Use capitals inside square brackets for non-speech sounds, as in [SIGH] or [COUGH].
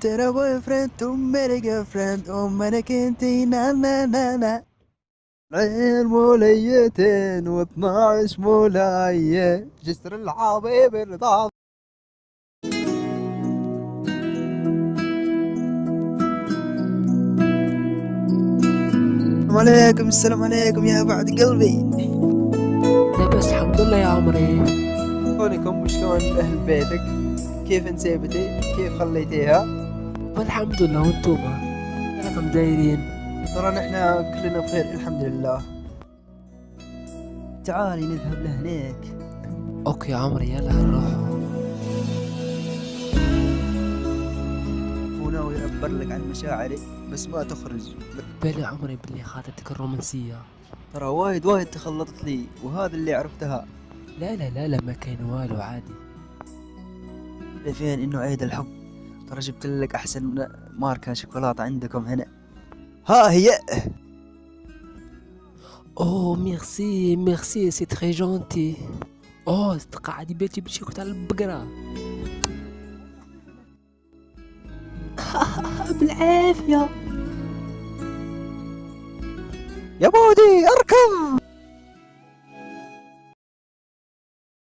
ترى بوي فريند وميري جيرل فريند ومالك انتي نا نا نا نا عين موليتين واثناعش مولاية جسر الحبيب الرضا السلام عليكم السلام عليكم يا بعد قلبي لا بس الحمد لله يا عمري شلونكم؟ وشلون أهل بيتك؟ كيف انسيبتي كيف خليتيها؟ والحمد لله وانتوما لكم دايرين. ترى نحن كلنا بخير الحمد لله. تعالي نذهب لهناك أوكي يا عمري يلا نروح. وناوي اعبر لك عن مشاعري بس ما تخرج. بالي عمري باللي خاطرتك الرومانسية. ترى وايد وايد تخلطت لي وهذا اللي عرفتها. لا لا لا لا ما كاين والو عادي. فين إنه عيد الحب. ترى جبت لك أحسن ماركة شوكولاتة عندكم هنا. ها هي. أوه merci merci c'est très gentil. أوه قاعد بيتي بشي كنت على البقرة. [LAUGHS] بالعافية. يا بودي أركض.